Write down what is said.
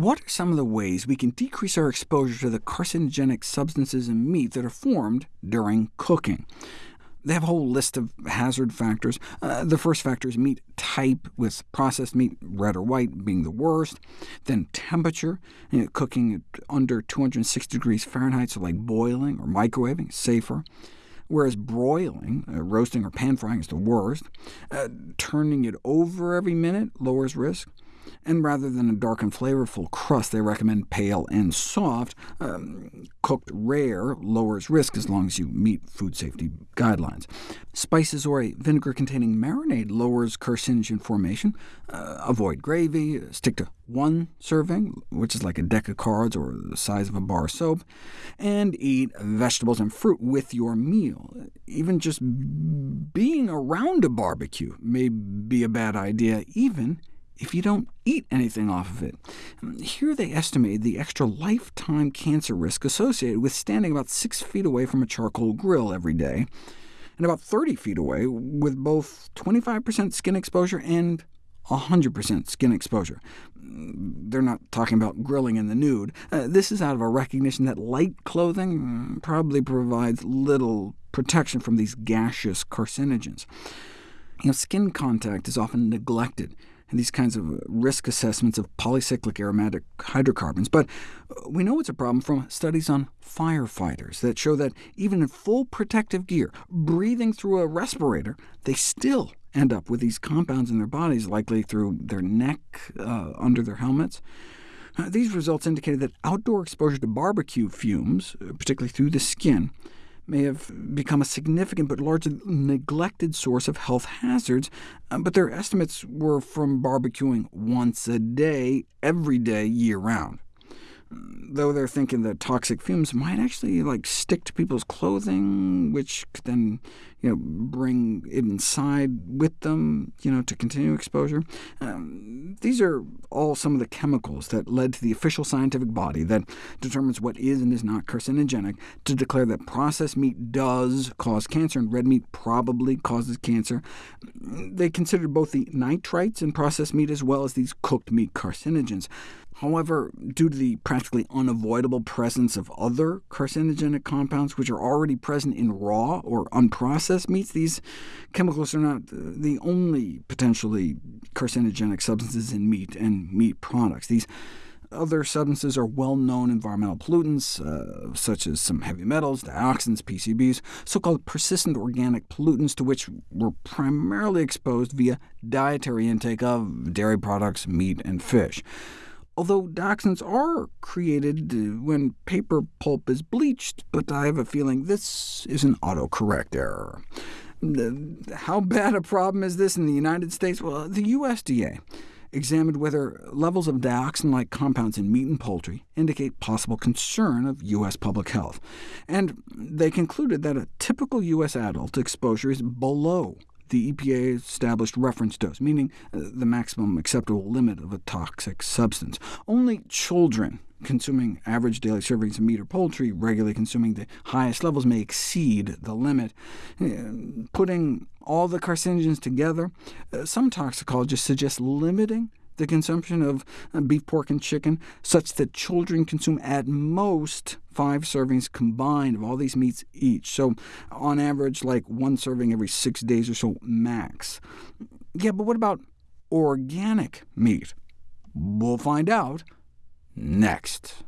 What are some of the ways we can decrease our exposure to the carcinogenic substances in meat that are formed during cooking? They have a whole list of hazard factors. Uh, the first factor is meat type, with processed meat, red or white, being the worst. Then temperature, you know, cooking under 260 degrees Fahrenheit, so like boiling or microwaving, safer. Whereas broiling, uh, roasting or pan frying is the worst. Uh, turning it over every minute lowers risk and rather than a dark and flavorful crust, they recommend pale and soft. Um, cooked rare lowers risk as long as you meet food safety guidelines. Spices or a vinegar-containing marinade lowers carcinogen formation. Uh, avoid gravy, stick to one serving, which is like a deck of cards or the size of a bar of soap, and eat vegetables and fruit with your meal. Even just being around a barbecue may be a bad idea, even if you don't eat anything off of it. Here they estimated the extra lifetime cancer risk associated with standing about 6 feet away from a charcoal grill every day, and about 30 feet away with both 25% skin exposure and 100% skin exposure. They're not talking about grilling in the nude. Uh, this is out of a recognition that light clothing mm, probably provides little protection from these gaseous carcinogens. You know, skin contact is often neglected and these kinds of risk assessments of polycyclic aromatic hydrocarbons, but we know it's a problem from studies on firefighters that show that even in full protective gear, breathing through a respirator, they still end up with these compounds in their bodies, likely through their neck, uh, under their helmets. Uh, these results indicated that outdoor exposure to barbecue fumes, particularly through the skin, may have become a significant but largely neglected source of health hazards, uh, but their estimates were from barbecuing once a day, every day, year-round though they're thinking that toxic fumes might actually like stick to people's clothing, which could then you know, bring it inside with them you know, to continue exposure. Um, these are all some of the chemicals that led to the official scientific body that determines what is and is not carcinogenic to declare that processed meat does cause cancer, and red meat probably causes cancer. They considered both the nitrites in processed meat as well as these cooked meat carcinogens. However, due to the practically unavoidable presence of other carcinogenic compounds which are already present in raw or unprocessed meats, these chemicals are not the only potentially carcinogenic substances in meat and meat products. These other substances are well-known environmental pollutants, uh, such as some heavy metals, dioxins, PCBs, so-called persistent organic pollutants to which we're primarily exposed via dietary intake of dairy products, meat, and fish although dioxins are created uh, when paper pulp is bleached, but I have a feeling this is an autocorrect error. How bad a problem is this in the United States? Well, the USDA examined whether levels of dioxin-like compounds in meat and poultry indicate possible concern of U.S. public health, and they concluded that a typical U.S. adult exposure is below the EPA established reference dose, meaning uh, the maximum acceptable limit of a toxic substance. Only children consuming average daily servings of meat or poultry, regularly consuming the highest levels, may exceed the limit. Uh, putting all the carcinogens together, uh, some toxicologists suggest limiting the consumption of uh, beef, pork, and chicken, such that children consume at most five servings combined of all these meats each, so on average like one serving every six days or so max. Yeah, but what about organic meat? We'll find out next.